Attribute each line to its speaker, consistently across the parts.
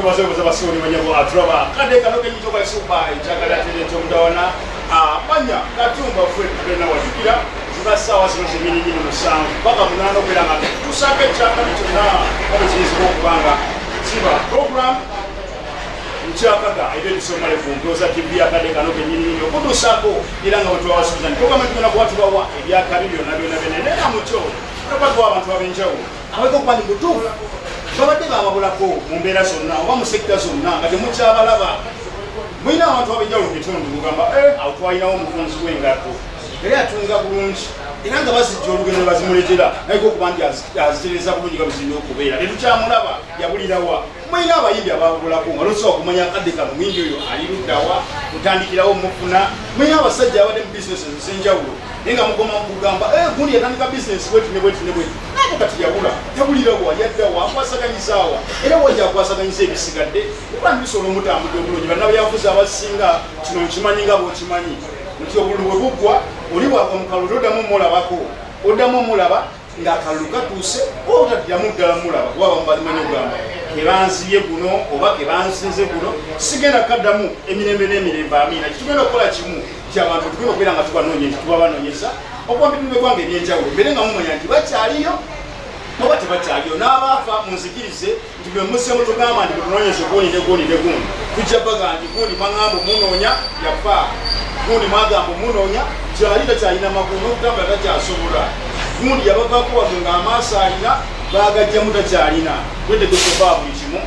Speaker 1: twebaze obuza basioni banyabo aturaba kade kano kenyito kasuba ekyagala tene kyomudawana manya katumba fwe tugenda wajukira ziba saawa zino zemininini musanvu paka munaana okubeera nga tusanga ekyakali kyonna. Kiyinzika okubanga kiba program nkyakaga era ebisomale ku ndoza tv yakade kano kenyininyini okutuusako era nga wetwawasuuza nti programa tugenda kuba tubawa ebyakabi byonna byonna byonna naye mukyo tubatuwa abantu ab'enjawulo. Abaika okuba ndi mutuufu babadde bababulako mu mbeera zonna oba mu sekita zonna nga temukyabalaba mulina abantu ab'enjawulo kitundu mugamba awo twalinawo omufunzi w'engatto era yatunga bulungi era nga bazijja olugendo bazimuletera naye okuba nti azitereza bulungi nga bizina okubeera. Tetukyamulaba yabulirawa mulina abayimbi ababulako nga losobola kumanya akadde kano mwimbi oyo ali luddawa mutandikirawo mufuna? Mulina abasajja abadde mu bizinesi ezenjawulo naye nga mugoma mukugamba gundi yatandika bizinesi bwetune bwetune bwetu naye kati yabula yabulirawa yaddawa akwasaganyizaawa era wajja akwasaganyiza ebisigadde kuba ndibisobola omutambudde obulungi bannabyafuzi abasinga kino nkimanyi nga bwokimanyi. Nti obululu bwe buggwa oli bwagwa mu kalulu toddamu mulabako oddamu omulaba ng'akalulu katuuse otaddamu ddala mulaba waba mubamanyi ogamba kebanzibye guno oba kebansinze guno sigenda kaddamu emirembe n'emirembe amiina. Kitugenda okukola kimu kyabantu tugenda okubeera nga tubanoonyeza tubabanoonyeza okuba mbitundu eggwanga ebyenjawulo mbere nga mumanya nti bakyaliyo oba tebakyaliyo n'abaafa munzikirize nti bwe musemu tugamba nti betunoonyeza gundi ne gundi ne gundi. Tujja baga nti gundi maŋamba omunoonya yafa. Gundi mwagamba omunoonya kyali takyalina magulu n'okutambula takyasobola. Gundi yabavaako wano ng'amaaso alina bagajjamu takyalina. Twetegesoba buli kimu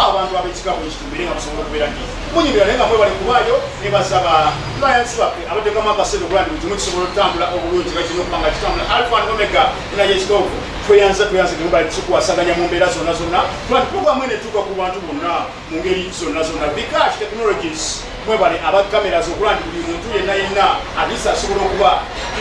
Speaker 1: abantu abekika bwekitumire nga musobola okubeera nti munyumira naye nga mwebale kubaayo nebasaba layansi baffe abatekamu akasente okuba nti buli kimu kisobola okutambula obulungi nga kirina okuba nga kitambula. Alfa and omega naye ekitoovu tweyanza tweyanza temubali kikukwasaganya mu mbeera zonna zonna. Kuba nti programu ene etuuka ku bantu bonna mu ngeri zonna zonna. Bikash technologies mwebale abakamera zokuba nti buli muntu yenna yenna atisa asobola okuba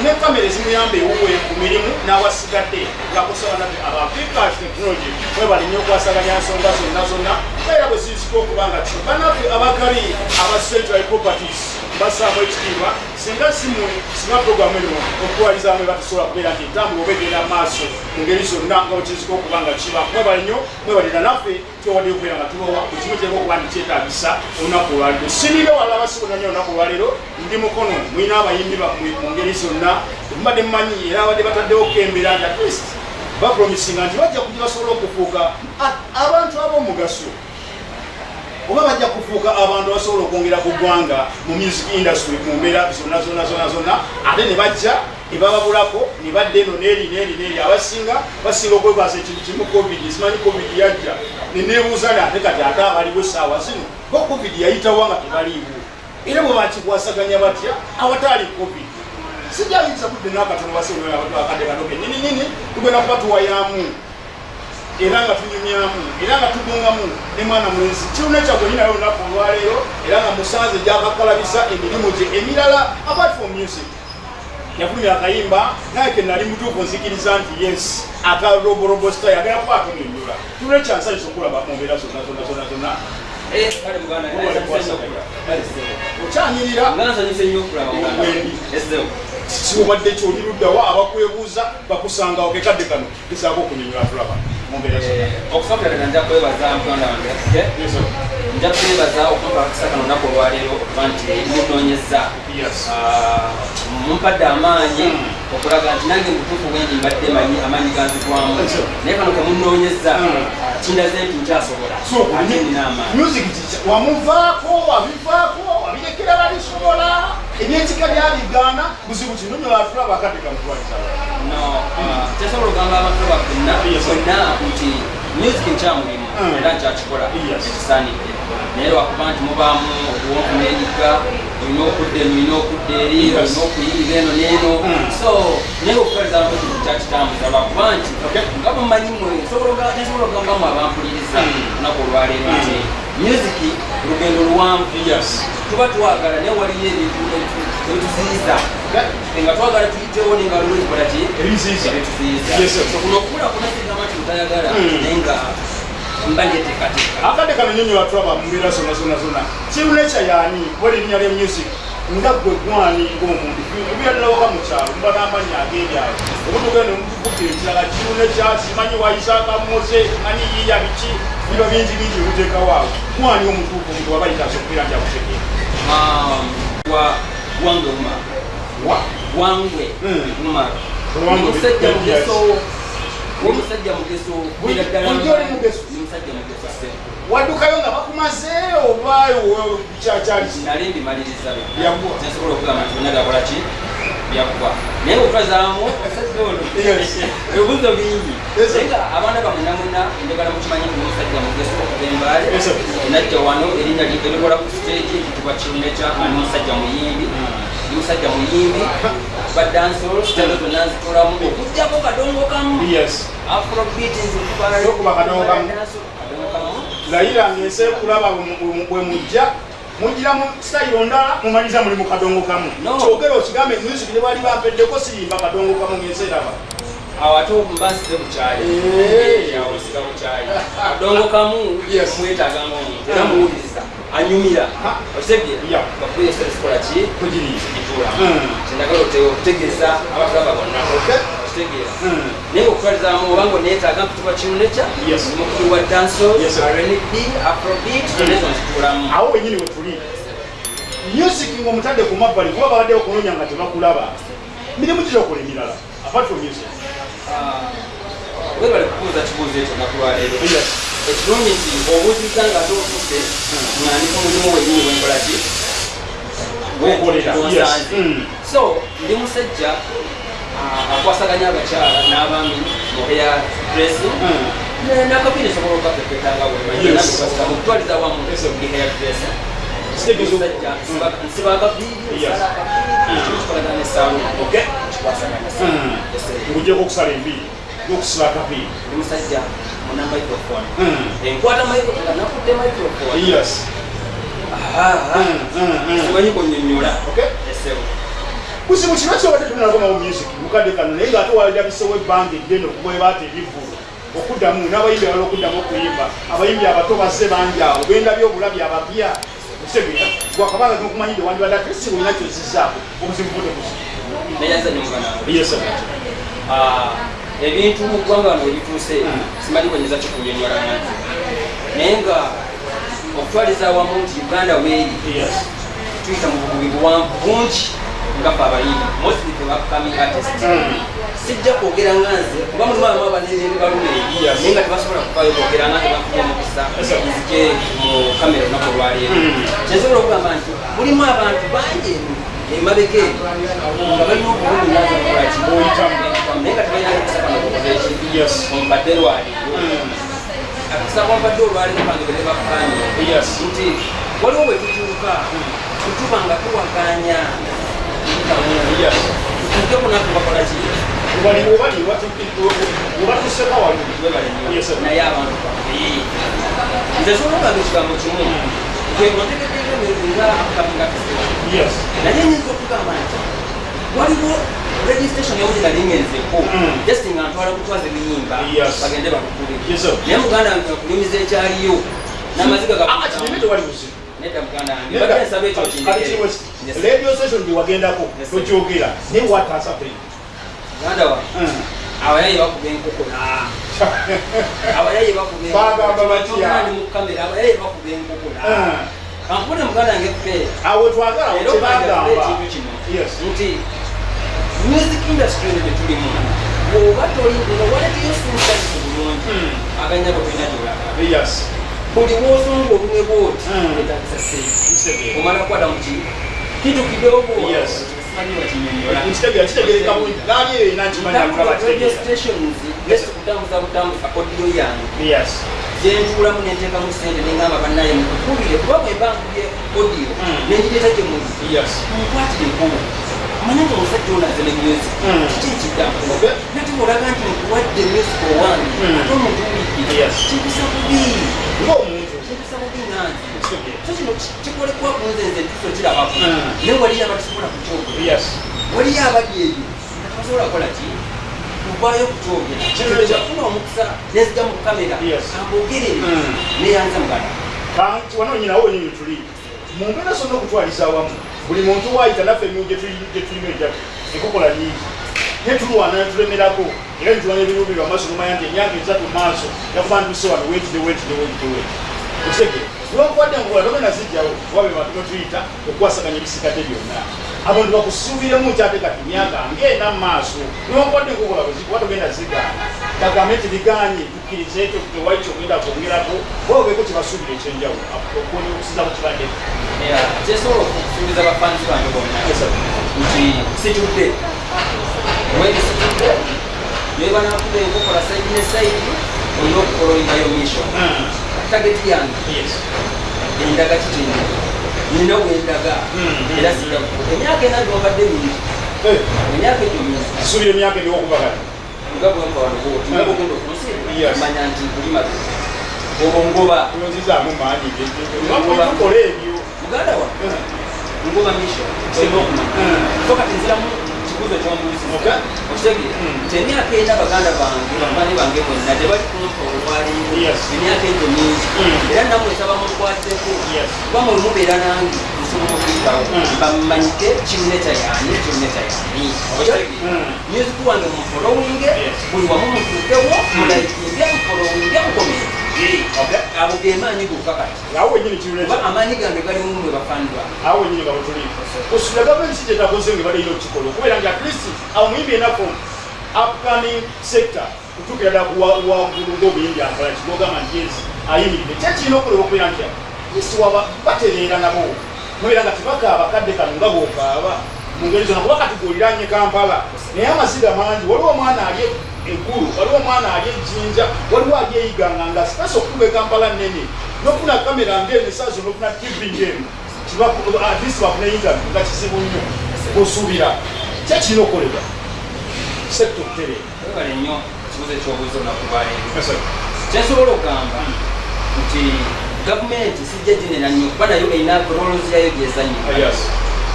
Speaker 1: ne kamera ezimuyamba ewuwe ku mirimu n'awasigadde ngakusaba nabbe aba bikash technology. Mwebale nnyo okwasaganya nsonga zonna zonna era bwe zizika okuba nga kyo banaffe abakali aba central properties basaamu ekitiibwa singa simwe singa programu eno okutwalizaamu ebatusobola kubeera nti entambula oba egenda maaso mu ngeri zonna nga bwekizika okuba nga kiba mwebale nnyo mwebalira naffe tyowadde okubeera nga tubawa ku kimu kyeka okuba nti kyetaagisa olunaku olwaleero. Sinire wala abasibonanya olunaku olwaleero ndi mukono mulina abayimbi bammwe mu ngeri zonna. Mubadde mumanyi era abadde bataddewo kembera nti at least bapromisinga nti bajja kugi basobola okufuuka abantu ab'omugaso oba bajja kufuuka abantu basobola okwongera ku ggwanga mu music industry mu mbeera zonna zonna zonna zonna ate ne bajja ebababulako ne badda eno neeri neeri neeri abasinga basinga okwebaasa ekintu kimu covid simanyi covid yajja. Neneebuuza ni ate kati ate abaliwo essaawa zino? Ko covid yayitawo nga tebaliiwo. Era bwe bakikwasaganya batya awataali covid. Sijayinza budde n'akatono baseakadde kanoke nini nini? Tugenda kuba tuwayamu era nga tunyumyamu era nga tugungamu ne mwana mulenzi kiruna kyagwe nyinayo olunaku olwaleero era nga musanze gyakakalabisa emirimu gye emirala apart from music. Yafulumya akayimba naye ke nali mutuufu nzikiriza nti yes akaroborobosta yagala kuba atunyonyola kiruna ekyansanyisa okulaba mu mbeera zonna zonna zonna zonna. Okyanyirira siobadde kyoliruddawa abakwebuuza bakusangawo kekadde kano kisaako okunyonyola tulaba
Speaker 2: okusokerera nja kwebaza muganda wange nja kwebaza okumpa akisa kano naku olwaleero okuba nti munoonyeza mumpadde amaanyi okulaga nti nange mutuufu bwendi mbadde manyi amaanyi ganzigwamu. Naye kano kemunoonyeza kindaze nti nkyasobola. Ate nina amaanyi.
Speaker 1: wamuvaako wabivaako wabirekera balisobola. Ebyekika byabigaana buzibu kino nyolatulaba akadde kamutwaliza
Speaker 2: no kyasobola ogamba abantu bafenna fenna nti music nkyamulimu era nkyakikola ekisaanidde. Naye lwakuba nti mubaamu okuwonkunenyiga olina okudda eno olina okudda eri olina okuyingira eno n'eno. So naye okukoleza abantu kintu kyakitambuza lwakuba nti nga mumanyimu nsobola ogambamu abampuliriza lunaku olwaleero nti music lugendo luwanvu tuba twagala naye waliyo ebituziyiza nga twagala tuyitewo nenga lulo kikola ki? Ebituziyiza kuno okukula kuna kigamba nti mutayagala naye nga
Speaker 1: akadde kano nyonyola tulaba mu mbeera zonna zonna zonna kiruna ekyayaani wali erinnya lya music. Nga gwe gwani ng'omuntu. Ebyalilawaka mu kyalo muba n'amannya ag'ebyalo obutugenda omukukukira ekirala kiruna ekya simanyi wayisaaka muze manyi yiya biki biba bingi bingi bikuteekawaawo mwani omutuufu omuntu waba yitaasa okubeera nti akutegeera
Speaker 2: Um, wa Wangwe Umar.
Speaker 1: wa
Speaker 2: Wangwe
Speaker 1: Mm.
Speaker 2: Umar.
Speaker 1: Wangwe,
Speaker 2: Omusajja mugeso. Omusajja mugeso.
Speaker 1: Oli mugeso?
Speaker 2: Ni musajja mugeso
Speaker 1: waddukayo nga bakumaze oba kyakyali
Speaker 2: Nali.
Speaker 1: Byaggwa.
Speaker 2: Nsobola okugamba nti byonna byakola Byaggwa. Naye okutwazaamu omusajja ono. Ebibuzo bingi. Naye nga abaana bamwena mwena njagala mukimanyi nti omusajja mugeso okuva embaale. Enajja wano erinnya erikola ku stage ekitibwa kiruneca ani musajja muyimbi. Ndi musajja muyimbi. Badansolo sitalo zonna nzikolamu okugyako kadongo kamu. Afrobeat nzikutwala
Speaker 1: Okuba kadongo kamu.
Speaker 2: Kadongo kamu.
Speaker 1: layiranga ensi ekulaba bwe mujja mugira mu sitayiro ndala mumaliza muli mu kadongo kamu
Speaker 2: No.
Speaker 1: kyogere okigambe music ne bali bampeddeko siyimba kadongo kamu ngensi eraba
Speaker 2: awo ate mbasize bukyali
Speaker 1: Eh.
Speaker 2: awo siga bukyali kadongo kamu
Speaker 1: Yes.
Speaker 2: mwetaganga omuntu era muwuliriza anyumira
Speaker 1: Yeah.
Speaker 2: bakuesa ekikola ki
Speaker 1: kugiriisa
Speaker 2: kitula
Speaker 1: Mm.
Speaker 2: kyendagala okutegeeza abatulaba bonna. Okitegeera
Speaker 1: Mm.
Speaker 2: naye okutwalizaamu oba nga oneetaaga nkutibwa kimuneca
Speaker 1: Yes.
Speaker 2: mukulu wa danso rnb afrobeat ezo nzitulamu
Speaker 1: awo wenyini we tuli music ngaomutadde ku mabbali kuba babadde okunoonya nga tebakulaba mirimu kiriokola emirala apart from music
Speaker 2: webale kubuuza kibuuzo ekyo nakulwaleero ekirungi nti obuuziza nga ate otutte nga ndi ku mulimu wenyini wenkola ki
Speaker 1: Gwokolera, yes.
Speaker 2: Gonsanze.
Speaker 1: Mm.
Speaker 2: so ndi musajja ah, akwasaganya abakyala n'abaami mu hair dressing
Speaker 1: Mm.
Speaker 2: Ne- n'akapiira esobola okukapepetanga
Speaker 1: Yes.
Speaker 2: mukutwaliza wamu
Speaker 1: Yes.
Speaker 2: ndi hair dressing
Speaker 1: Kitegeeza-
Speaker 2: musajja nsiba- nsiba akapiiri
Speaker 1: Yes.
Speaker 2: nsala akapiiri kino kikolagana n'essaalu
Speaker 1: Okay.
Speaker 2: kikwasaganya. Yes, sir.
Speaker 1: ngugyeko okusala enviiri n'okusiba akapiira
Speaker 2: ndi musajja muna microphone
Speaker 1: Mm.
Speaker 2: enkwata nakudde microphone
Speaker 1: yes
Speaker 2: Ah, ah.
Speaker 1: Mm, mm, mm.
Speaker 2: simanyi kunyonyola
Speaker 1: Okay.
Speaker 2: Esebo
Speaker 1: buzibu kiba kyobadde tunalakomawo music. Mukadde kano naye ngaate walabisewo ebbanga eddene okubwebaata ebivulu okuddamu n'abayimbi abalala okuddamu okuyimba abayimbi abato bazze bangi awo bendabye obulabi abapya okutegeera gwakabanga nokumanyire wandibadde ate si olina kyozizaako obuzibu budde buzi. Yesa
Speaker 2: ebintu mu ggwanga wano ebituuse
Speaker 1: Mm.
Speaker 2: simanyi kwenyeza kikunyonyola nati naye nga okutwaliza awamu nti uganda weeri tuyita mu bububi buwanvu bungi nga fe abayimbi mostly fe bakami artist sijja kwogera nga nze kuba mulimu abamu abanene balumeeri
Speaker 1: Yes.
Speaker 2: naye nga tebasobola kuvayo kwogera nga tebakuba omukisa nzije mu kamera olunaku olwaleero kyensobola okugamba nti mulimu abantu bangi eno emabega eyo nga balina obulumi
Speaker 1: Oyitamu.
Speaker 2: naye nga tebalina kisa kano kukoza eki
Speaker 1: Yes.
Speaker 2: omubadde lwaleero akisa kwambadde olwaleero bange bene bakukanye
Speaker 1: Yes.
Speaker 2: nti waliwo bwe tutuuka tutuba nga tuwakanya
Speaker 1: yes
Speaker 2: tutuuke kunaku bakola ki
Speaker 1: wali obali obatuseka wali Yes, sir.
Speaker 2: naye abantu bamwe nze sobola okugamba ekigambo kimu kwegotegedenga akaminga
Speaker 1: yes
Speaker 2: naye nyinza okugamba nti waliwo registration yawulira lingenzeko
Speaker 1: Mm.
Speaker 2: just nga ntwala kutwaza ebiyimba
Speaker 1: Yes.
Speaker 2: bagende bakukube
Speaker 1: Yes, sir.
Speaker 2: naye muganda wange okunyumiza ekyaliyo n'amaziga
Speaker 1: Radio station gyewagendako
Speaker 2: sir.
Speaker 1: tokyogera. Naye
Speaker 2: abayayi bakuba abayayi abayayi bakuba muganda
Speaker 1: awo
Speaker 2: kino. Nti music industry eno bw'oba bulungi
Speaker 1: Mm.
Speaker 2: aganya gyolaga
Speaker 1: yes
Speaker 2: buli wosonga olumwe bwoti seeyi
Speaker 1: Kitegeera.
Speaker 2: omala kukwata mu ki kitu kidogo
Speaker 1: Yes.
Speaker 2: simanyi bakinyonyola
Speaker 1: Nkitegeera, kitegeereka bulungi naali eyo erina nkimanyi
Speaker 2: Ntambula
Speaker 1: akula
Speaker 2: radio
Speaker 1: bategeera.
Speaker 2: stations just kutambuza butambuza audio yange gyentuulamu nenteekamu sente nengamba bannaye mukubire kuba bwe mbangubye audio
Speaker 1: Mm.
Speaker 2: nengireeta gye muli
Speaker 1: yes
Speaker 2: nkwatire enkubu manya nga omusajja ne music kiki ekiddamu nate olaga nti nkuwadde music owange ate omuntu wiiki
Speaker 1: Yes.
Speaker 2: kipisa bubi kipisa bubi nange so kino kikolebwa ku nze ntuso kirabako naye waliyo abatisobola kukyogera waliyo abali eyo tabasobola kukola ki kuvaayo kukyogera
Speaker 1: Kino-
Speaker 2: kyafuna omukisa nezija mu kamera
Speaker 1: Mm.
Speaker 2: neyanza mugana
Speaker 1: kanti wanoonyinawo wenyini tuli mu mbeera zonna okutwaliza awamu buli muntu waayita naffe emirimu gye tuli- gye tulina ejja enkokola nyingi netulwana netulemerako era nitulwana ebiruubirwa maaso nomanya nti emyaka esatu maaso yakuba ntuse wano wetide wetide wetide wetide okitegere niwankubadde nkukola togenda zijjawo wabe bantu betuyita okukwasaganya ebisikadde byonna. Abantu bakusuubiremu kyate kati myaka ngenda mu maaso niwankubadde nkukola kuba togenda zigaana kagambe nti biganye tukkirize ekyo tewali kyogenda kwongerako oba obeeko kyebasuubira ekyenjawulo. Okusinza ku kibadde
Speaker 2: kyesobola okusuubiza bafansi bange bonna. Nti situdde. Weri situdde neba nakuba enkokola saidi ne saidi olina okukola olingayo mission tageti yange. Endaga kitindi nina wendaga era sija emyaka ena gyobadde mingi emyaka egyo mingi
Speaker 1: suubira emyaka ebyokuba kati
Speaker 2: nga bwemba wanogo nga bugenda okunsi
Speaker 1: Yes.
Speaker 2: manya nti kulimaze obwo ngoba
Speaker 1: oyonzizaamu maanyi tukola ebyo
Speaker 2: muganda wa ngoba mission olina okumanya so kati nziramu kibuzo kyombuuziza
Speaker 1: Okay.
Speaker 2: okitegere
Speaker 1: Mm.
Speaker 2: nti emyaka ena baganda bange bafani bange bonna tebali kumpa olwaleero
Speaker 1: Yes.
Speaker 2: emyaka egyo mingi era namwe nsaba mukwateko
Speaker 1: Yes.
Speaker 2: kuba mwe mubeera nange nsobola okuyitawo bamanyike kineta yani kineta yani music wange mufolowinge buli wamu mutuukewo mulaikinge mufolowinge mukomenti abo gemaanyi gokakati
Speaker 1: awo wenyini kiruleta
Speaker 2: kuba amaanyi gange galimu mwe bafandwa
Speaker 1: awo wenyini nga bwetuli osula gavumenti kyetakoze nga balina okukikola okubeera nti atlist awo muyimbi enako upcoming sector. Kutuukira ddala kuwaggulu ng'obuyimbi ampala kigogamba nti yes ayimiridde kyekirina okuleba okubeera nti atlist waba batereera nabo mubeera nga tebakaaba kadde kano nga bwokaaba mu ngeri zonna. Kuba kati goliranye kampala naye amaziga mangi. Waliwo omwana ali eggulu waliwo omwana ali ejjinja waliwo ali eyiganga nga sipesa okukuba ekampala nene nokufuna kamera ngene esaazo nokufuna tv ngenu atleast bafuna interview nga kizibu nnyo osuubira kyekirina okukolebwa? Sekta okutereera
Speaker 2: webale nnyo kibuzo ekyobuuza olunakubalero kyensobola okugamba nti gavumenti sijja ginena nnyo kuba nayo erina rolos yayo gyezanyika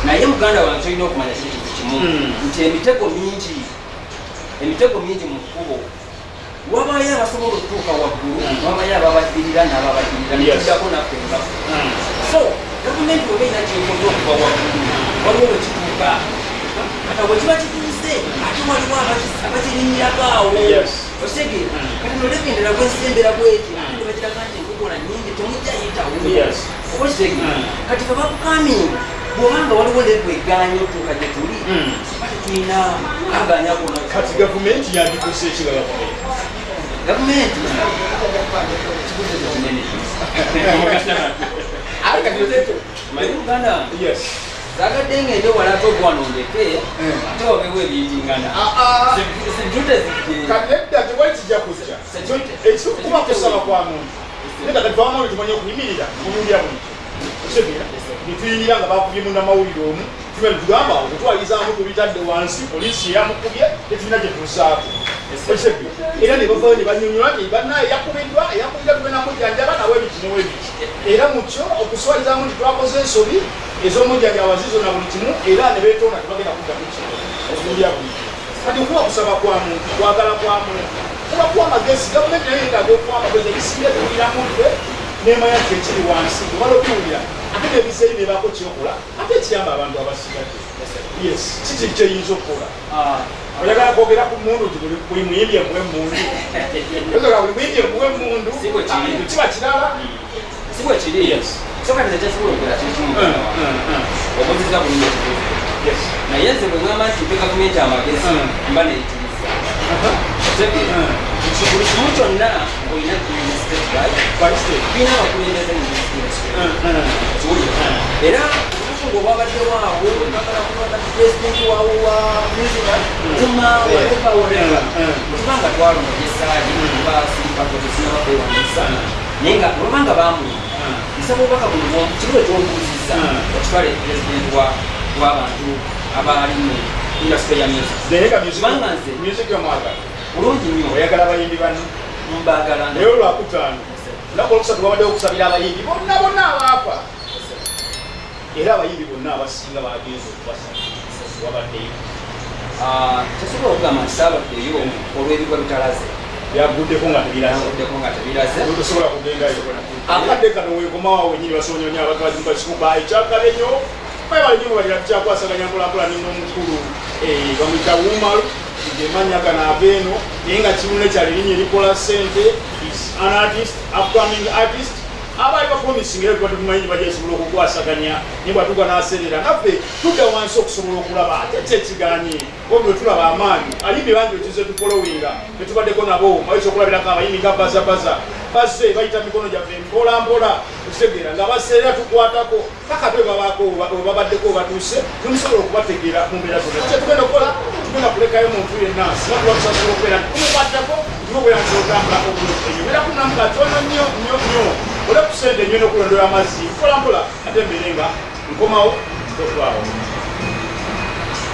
Speaker 2: naye muganda wange kyolina okumanya kintu kimu
Speaker 1: Mm.
Speaker 2: nti emitego mingi emitego mingi mu kkubo wabayo abasobola okutuuka waggulu
Speaker 1: Mm.
Speaker 2: wabayo ababadirira n'ababadirira
Speaker 1: Yes.
Speaker 2: nekiddako naffe ngafu so gavumenti oba erina kyekoze okuva waggulu waliwo wekituuka kata wekiba kituuse ate waliwo abaki- abakirinyirako awo
Speaker 1: Mm.
Speaker 2: kati nolekendera gwensembera bweti ate ne bagiraga nti enkokola nyingi temujjayitawo
Speaker 1: Yes.
Speaker 2: oba kitegeera
Speaker 1: Mm.
Speaker 2: Bwobanga waliwo levu eganya otuuka gye tuli.
Speaker 1: Mm.
Speaker 2: ate tulina kaganya kona
Speaker 1: kati gavumenti yandikoze ekirala
Speaker 2: gavumenti? Kibuzo kinene
Speaker 1: yes.
Speaker 2: Zagadde ngende wala ate ogwanondeke
Speaker 1: Mm.
Speaker 2: ate wabewo ebiyingingana sijute zijje
Speaker 1: kati edda tewali kijja kujja ekikuba kusaba kwa muntu. Twamu tumanye okuyimirira mulumbya bulijjo okitegera netuyinira nga bakubye munamawulire omu. Tume tugamba okutwalizaamu tubitadde wansi poliisi eyamukubye tetulina gyetuzaako okitegera era ne bavayo ne banyonyola nti bannaye yakubiddwa eyakubiddwa tugenda mujjanjaba nawe ebiki newebiki era mukyo okuswalizaamu nti twakoze ensobi ez'omujjanjaba zizo na buli kimu era ne beetonda tebagenda kuddamu kino. Okulumbya bulijjo kati okuba kusaba kwa muntu kwagala kwa muntu kuba kuwa amagezi gavumenti nayo yetaaga okuwa amagezi ebisinga tuwuliramu ffe nemanya nti ekiri wansi omala obiwulira ate nebiseeri nebaako kyokola ate ekiyamba abantu abasigadde yes. Kiki kyeyinza okukola oyagala kwogera ku mundu nti buli- muyimbi emuwe mundu. Oyagala buli muyimbi emuwe mundu.
Speaker 2: Si bwe kiri.
Speaker 1: Ah, kiba kirala
Speaker 2: si bwe kiri so kati nekyasobola okera kikimu obuziza bulungi
Speaker 1: Yes.
Speaker 2: naye nze bwe ŋŋamba nti mpe gavumenti amagezi
Speaker 1: Mm.
Speaker 2: mba neyitiriza.
Speaker 1: Mm.
Speaker 2: Buli kimu kyonna olina tulina abakulembeze mu
Speaker 1: Mm, mm.
Speaker 2: kiwulira era olunaku ng'obwabaddewo awo bagala kulonda pulezidenti waawo wa president kuma whatever whatever
Speaker 1: Mm,
Speaker 2: kuba nga twalonda esaali kuba sirikatotesinabakwewanisa naye nga olobanga bamulonda nsaba obubaka buno kibuzo ekyombuuziza
Speaker 1: Mm.
Speaker 2: okitwale pulezidenti wa- w'abantu abali mu indasitule ya music Kubanga nze- bulungi nnyo
Speaker 1: oyagala abayimbi bano
Speaker 2: mbagala
Speaker 1: naye olwakutaano lunaku olwokusatu babadde okusabira abayimbi bonna bonna abaafa era abayimbi bonna abasinga bagenza okubasaba wabaddeyo.
Speaker 2: Ah, tesobola okugamba nti saabaddeyo olw'ebigwa bitalaze
Speaker 1: byaguddeko nga tebiraze.
Speaker 2: Naguddeko nga tebiraze.
Speaker 1: Tosobola kugendayo akadde kano basonyonya abakazimukasikuba ekyakale nnyo bayebale nnyo balira tukyakwasaganya mpolampola nino omukulu bamwita wumalu ngemanya gano ageeno naye nga kimune kyalirinnya erikola sente is an artist upcoming artist abaali bapromising era tubadde tumanyi bajja esobola okukwasaganya naye bwatuuka n'aserera. Naffe tudda wansi okusobola okulaba ate ki ekiganye obi bwe tulaba amaanyi alimbi bangi betuze tufolowinga betubaddeko nabo. Bayisa okulabirako abayimbi nga bazabaza bazze bayita mikono gyaffe mpola mpola. Okutegeera nga baseera tukwatako. Paka twe babaako webabaddeko batuuse nemusobola okubategeera mu mbeera zonna. Kyetugenda okukola tugenda kulekayo muntu yenna singa tuba tusasobola okubeera tumukwatako tumubeera nti otambulako bulungi beera kunamu katono nnyo nnyo nnyo. Ole ku sente nnyo n'okulondera amazzi. Mpola mpola ate mbeere nga nkomawo totwawo